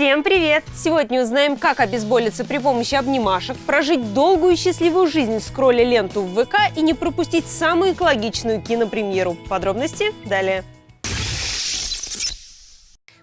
Всем привет! Сегодня узнаем, как обезболиться при помощи обнимашек, прожить долгую и счастливую жизнь, скролля ленту в ВК и не пропустить самую экологичную кинопремьеру. Подробности далее.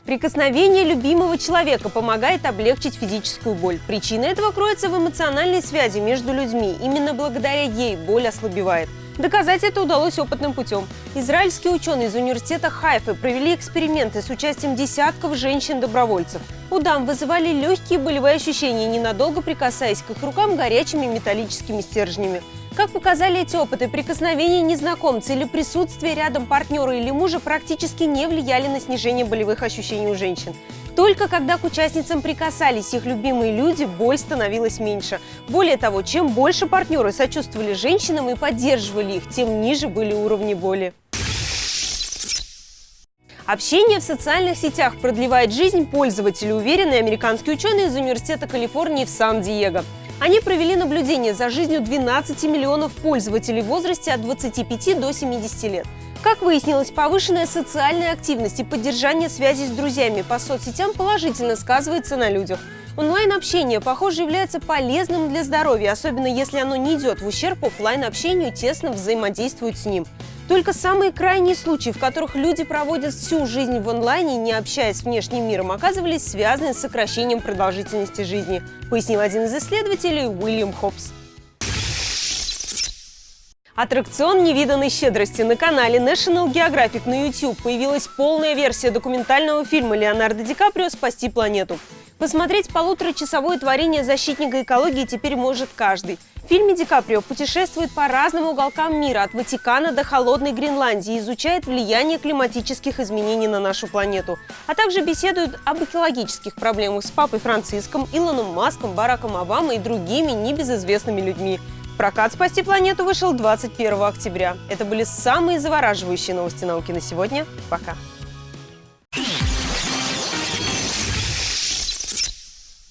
Прикосновение любимого человека помогает облегчить физическую боль. Причина этого кроется в эмоциональной связи между людьми. Именно благодаря ей боль ослабевает. Доказать это удалось опытным путем. Израильские ученые из университета Хайфы провели эксперименты с участием десятков женщин-добровольцев. У дам вызывали легкие болевые ощущения, ненадолго прикасаясь к их рукам горячими металлическими стержнями. Как показали эти опыты, прикосновение незнакомца или присутствие рядом партнера или мужа практически не влияли на снижение болевых ощущений у женщин. Только когда к участницам прикасались их любимые люди, боль становилась меньше. Более того, чем больше партнеры сочувствовали женщинам и поддерживали их, тем ниже были уровни боли. Общение в социальных сетях продлевает жизнь пользователя, уверены американские ученые из Университета Калифорнии в Сан-Диего. Они провели наблюдение за жизнью 12 миллионов пользователей в возрасте от 25 до 70 лет. Как выяснилось, повышенная социальная активность и поддержание связи с друзьями по соцсетям положительно сказывается на людях. Онлайн-общение, похоже, является полезным для здоровья, особенно если оно не идет в ущерб офлайн-общению, тесно взаимодействует с ним. Только самые крайние случаи, в которых люди проводят всю жизнь в онлайне, не общаясь с внешним миром, оказывались связаны с сокращением продолжительности жизни, пояснил один из исследователей Уильям Хопс. Аттракцион невиданной щедрости на канале National Geographic на YouTube появилась полная версия документального фильма Леонардо Ди Каприо «Спасти планету». Посмотреть полуторачасовое творение защитника экологии теперь может каждый. В фильме Ди Каприо путешествует по разным уголкам мира, от Ватикана до холодной Гренландии, изучает влияние климатических изменений на нашу планету, а также беседует об экологических проблемах с папой Франциском, Илоном Маском, Бараком Обамой и другими небезызвестными людьми – Прокат «Спасти планету» вышел 21 октября. Это были самые завораживающие новости науки на сегодня. Пока!